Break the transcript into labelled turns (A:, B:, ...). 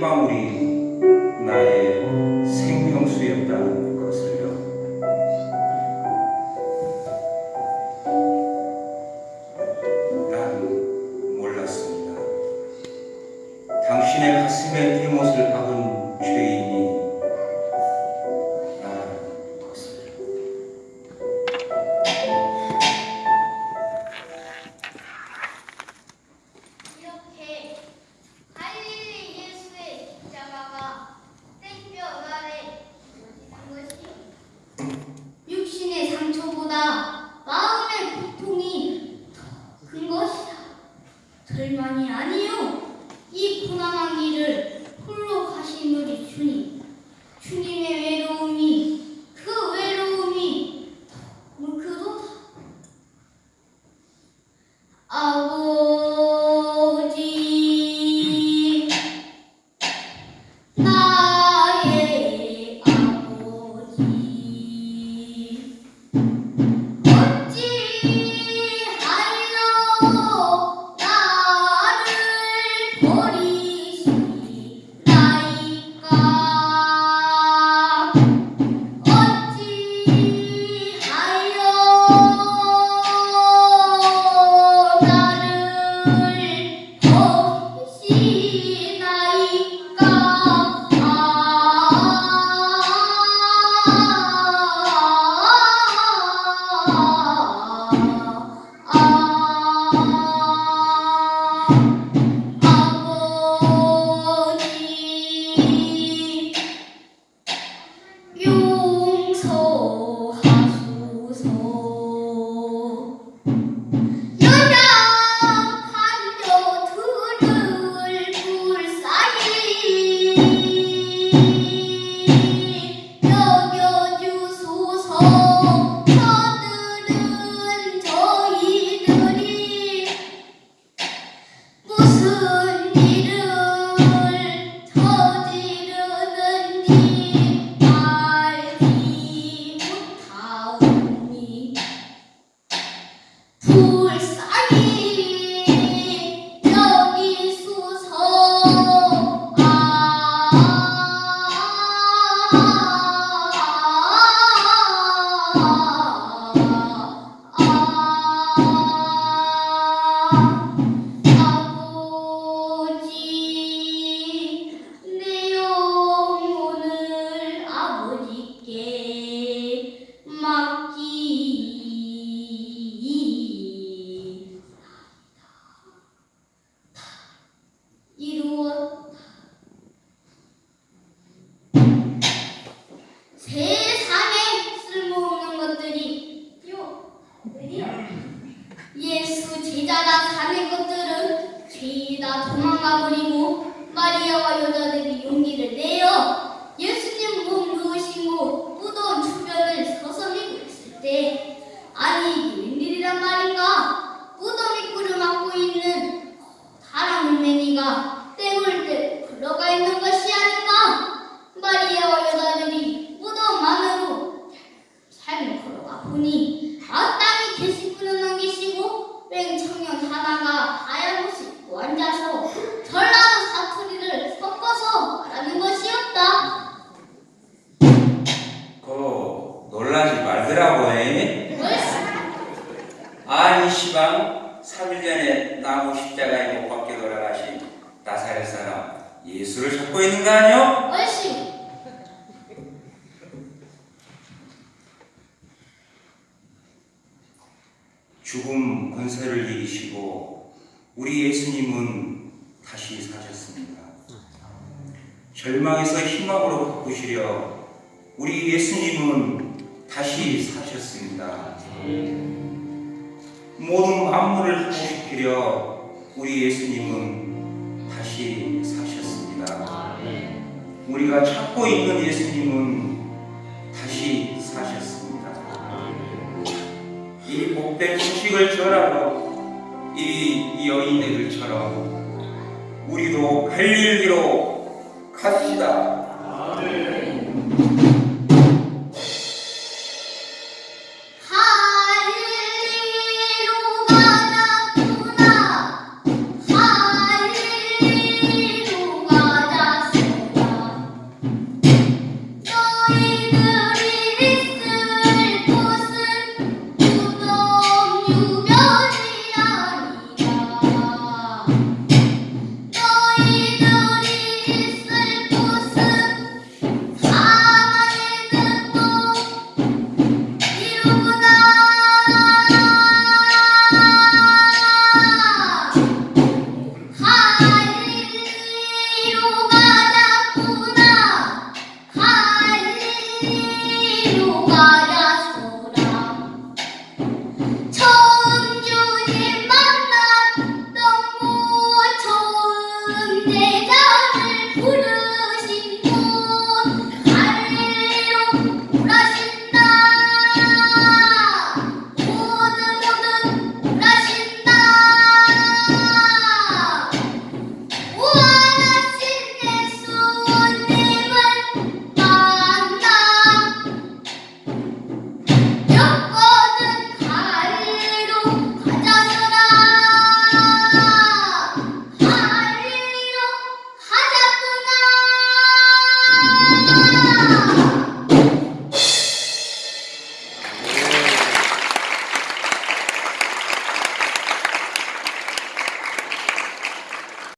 A: Bauri. 你 3일 전에 나무 십자가에 못 박혀 돌아가신 나사렛 사람 예수를 찾고 있는 거 아니요?
B: 얼씨
A: 죽음 권세를 이기시고 우리 예수님은 다시 사셨습니다. 절망에서 희망으로 바꾸시려 우리 예수님은 다시 사셨습니다. 모든 만물을 회복시키려 우리 예수님은 다시 사셨습니다. 우리가 찾고 있는 예수님은 다시 사셨습니다. 이 복된 소식을 전하러 이 여인들처럼 우리도 갈릴리로 갑시다.